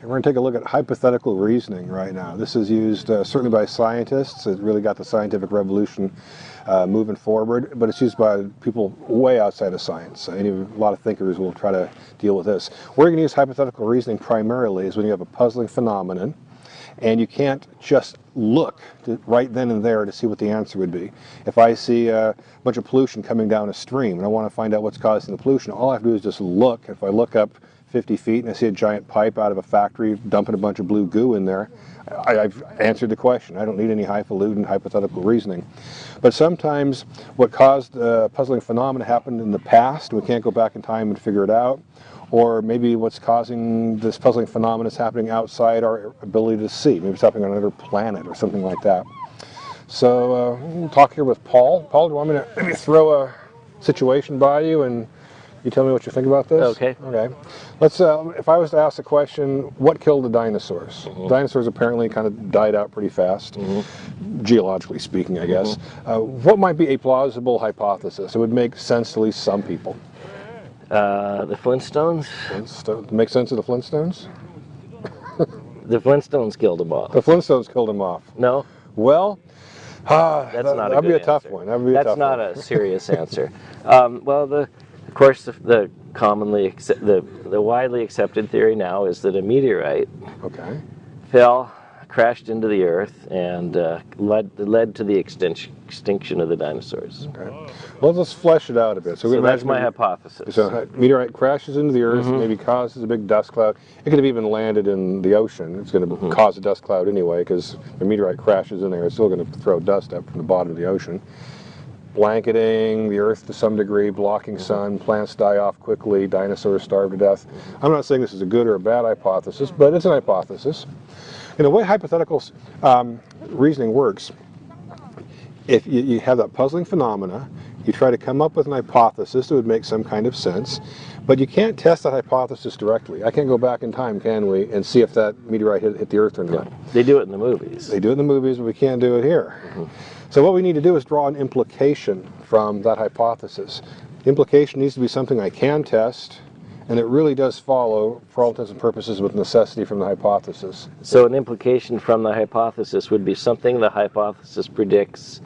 We're going to take a look at hypothetical reasoning right now. This is used uh, certainly by scientists. It really got the scientific revolution uh, moving forward, but it's used by people way outside of science. Any, a lot of thinkers will try to deal with this. Where you're going to use hypothetical reasoning primarily is when you have a puzzling phenomenon and you can't just look to, right then and there to see what the answer would be. If I see a bunch of pollution coming down a stream and I want to find out what's causing the pollution, all I have to do is just look. If I look up 50 feet and I see a giant pipe out of a factory dumping a bunch of blue goo in there, I, have answered the question. I don't need any highfalutin hypothetical reasoning. But sometimes what caused a puzzling phenomena happened in the past. We can't go back in time and figure it out. Or maybe what's causing this puzzling phenomenon is happening outside our ability to see. Maybe it's happening on another planet or something like that. So uh, we'll talk here with Paul. Paul, do you want me to throw a situation by you and you tell me what you think about this? Okay. Okay. Let's. Uh, if I was to ask the question, what killed the dinosaurs? Mm -hmm. Dinosaurs apparently kind of died out pretty fast, mm -hmm. geologically speaking, I guess. Mm -hmm. uh, what might be a plausible hypothesis? It would make sense to at least some people. Uh, the Flintstones. Flintstones. Make sense of the Flintstones? the Flintstones killed them off. The Flintstones killed them off. No. Well. Ah, that's that, not. That'd be a answer. tough one. That'd be a that's tough not one. a serious answer. Um, well, the course, the, the commonly the the widely accepted theory now is that a meteorite okay. fell, crashed into the Earth, and uh, led led to the extinction extinction of the dinosaurs. Okay. Well, let's flesh it out a bit. So, so that's my hypothesis. So a meteorite crashes into the Earth, mm -hmm. maybe causes a big dust cloud. It could have even landed in the ocean. It's going to mm -hmm. cause a dust cloud anyway, because the meteorite crashes in there. It's still going to throw dust up from the bottom of the ocean blanketing the earth to some degree, blocking mm -hmm. sun, plants die off quickly, dinosaurs starve to death. I'm not saying this is a good or a bad hypothesis, but it's an hypothesis. In the way hypothetical um, reasoning works, if you, you have that puzzling phenomena, you try to come up with an hypothesis that would make some kind of sense, but you can't test that hypothesis directly. I can't go back in time, can we, and see if that meteorite hit, hit the Earth or not. They do it in the movies. They do it in the movies, but we can't do it here. Mm -hmm. So what we need to do is draw an implication from that hypothesis. The implication needs to be something I can test, and it really does follow, for all intents and purposes, with necessity from the hypothesis. So an implication from the hypothesis would be something the hypothesis predicts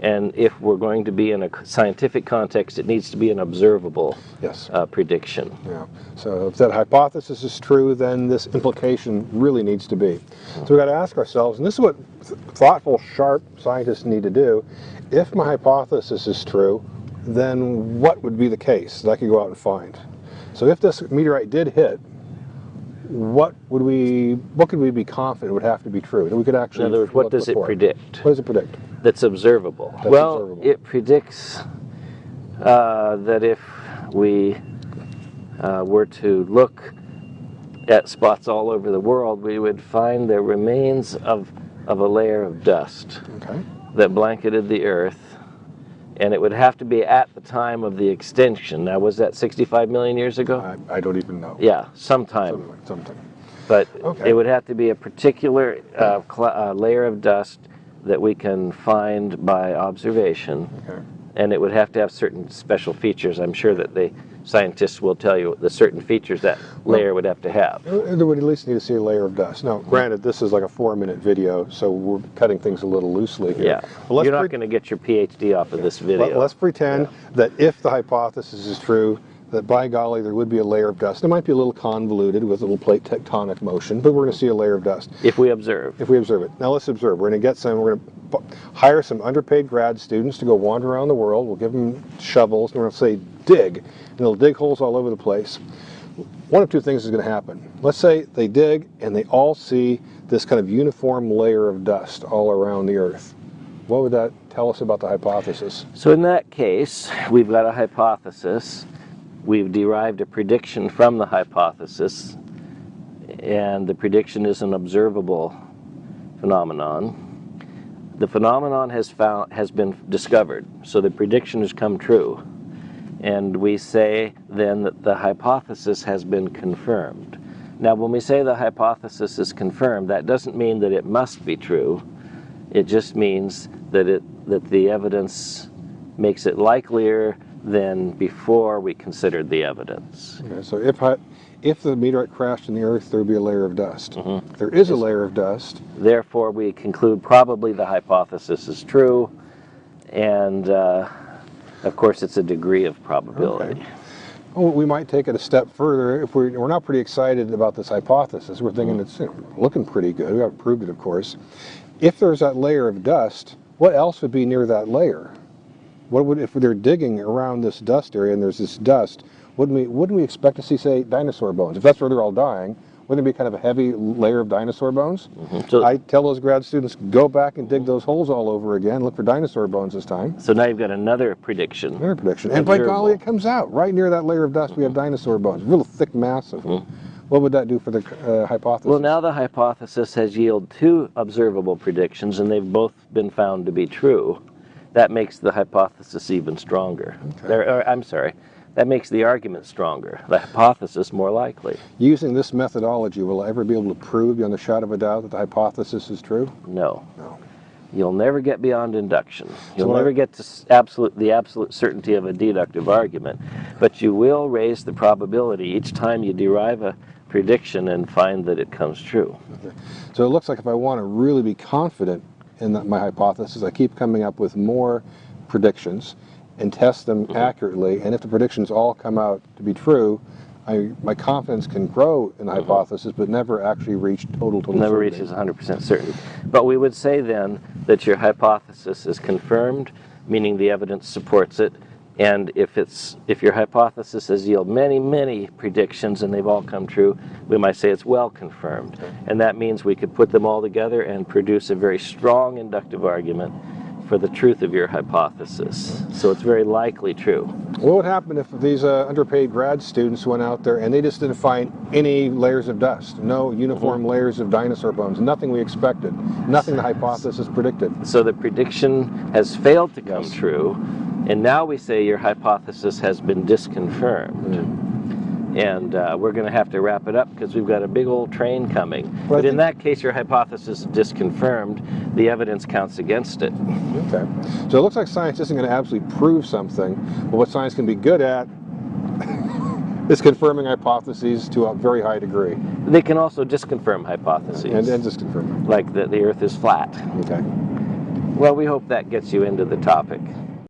and if we're going to be in a scientific context, it needs to be an observable yes. uh, prediction. Yeah. So if that hypothesis is true, then this implication really needs to be. So we've got to ask ourselves, and this is what thoughtful, sharp scientists need to do, if my hypothesis is true, then what would be the case that I could go out and find? So if this meteorite did hit, what would we, what could we be confident would have to be true? That we could actually. In other words, what does it predict? What does it predict? That's observable. That's well, observable. it predicts uh, that if we uh, were to look at spots all over the world, we would find the remains of, of a layer of dust okay. that blanketed the Earth and it would have to be at the time of the extinction. Now, was that 65 million years ago? I, I don't even know. Yeah, sometime. Sometime. something. But okay. it would have to be a particular uh, uh, layer of dust that we can find by observation. Okay. And it would have to have certain special features. I'm sure that the scientists will tell you the certain features that layer would have to have. Uh, uh, they would at least need to see a layer of dust. Now, granted, this is like a four-minute video, so we're cutting things a little loosely here. Yeah, you're not going to get your PhD off of this video. Let, us pretend yeah. that if the hypothesis is true, that by golly there would be a layer of dust. It might be a little convoluted with a little plate tectonic motion, but we're going to see a layer of dust. If we observe. If we observe it. Now let's observe. We're going to get some, we're going to hire some underpaid grad students to go wander around the world. We'll give them shovels and we're going to say dig, and they'll dig holes all over the place. One of two things is going to happen. Let's say they dig and they all see this kind of uniform layer of dust all around the earth. What would that tell us about the hypothesis? So in that case, we've got a hypothesis we've derived a prediction from the hypothesis, and the prediction is an observable phenomenon. The phenomenon has, found, has been discovered, so the prediction has come true. And we say then that the hypothesis has been confirmed. Now, when we say the hypothesis is confirmed, that doesn't mean that it must be true. It just means that, it, that the evidence makes it likelier than before we considered the evidence. Okay, so if, if the meteorite crashed in the Earth, there would be a layer of dust. Mm-hmm. There is a layer of dust. Therefore, we conclude probably the hypothesis is true, and uh, of course, it's a degree of probability. Okay. Well, we might take it a step further. If we're, we're not pretty excited about this hypothesis, we're thinking it's you know, looking pretty good. We haven't proved it, of course. If there's that layer of dust, what else would be near that layer? What would if they're digging around this dust area and there's this dust? Wouldn't we wouldn't we expect to see say dinosaur bones? If that's where they're all dying, wouldn't it be kind of a heavy layer of dinosaur bones? Mm-hmm. So, I tell those grad students go back and dig those holes all over again. Look for dinosaur bones this time. so now you've got another prediction. Another prediction. And by golly, it comes out right near that layer of dust. We have mm-hmm. dinosaur bones, real thick, massive. Mm-hmm. What would that do for the uh, hypothesis? Well, now the hypothesis has yielded two observable predictions, and they've both been found to be true. That makes the hypothesis even stronger. There- or, I'm sorry, that makes the argument stronger, the hypothesis more likely. Using this methodology, will I ever be able to prove beyond a shadow of a doubt that the hypothesis is true? No. No. You'll never get beyond induction. You'll I- never get to absolute, the absolute certainty of a deductive argument, but you will raise the probability each time you derive a prediction and find that it comes true. So it looks like if I want to really be confident in that, my hypothesis, I keep coming up with more predictions and test them Mm-hmm. accurately. And if the predictions all come out to be true, I, my confidence can grow in the hypothesis, but never actually reach total, total. Never certainty. reaches 100% certain. But we would say then that your hypothesis is confirmed, meaning the evidence supports it. And if it's if your hypothesis has yielded many, many predictions and they've all come true, we might say it's well confirmed. And that means we could put them all together and produce a very strong inductive argument for the truth of your hypothesis. So it's very likely true. What would happen if these uh, underpaid grad students went out there and they just didn't find any layers of dust, no uniform Mm-hmm. layers of dinosaur bones, nothing we expected, nothing the hypothesis predicted? So the prediction has failed to come true, and now we say your hypothesis has been disconfirmed. And uh, we're going to have to wrap it up because we've got a big old train coming. Well, but in that case, your hypothesis is disconfirmed. The evidence counts against it. Okay. So it looks like science isn't going to absolutely prove something, but what science can be good at is confirming hypotheses to a very high degree They can also disconfirm hypotheses, and, and just confirm them. like that the Earth is flat. Okay. Well, we hope that gets you into the topic.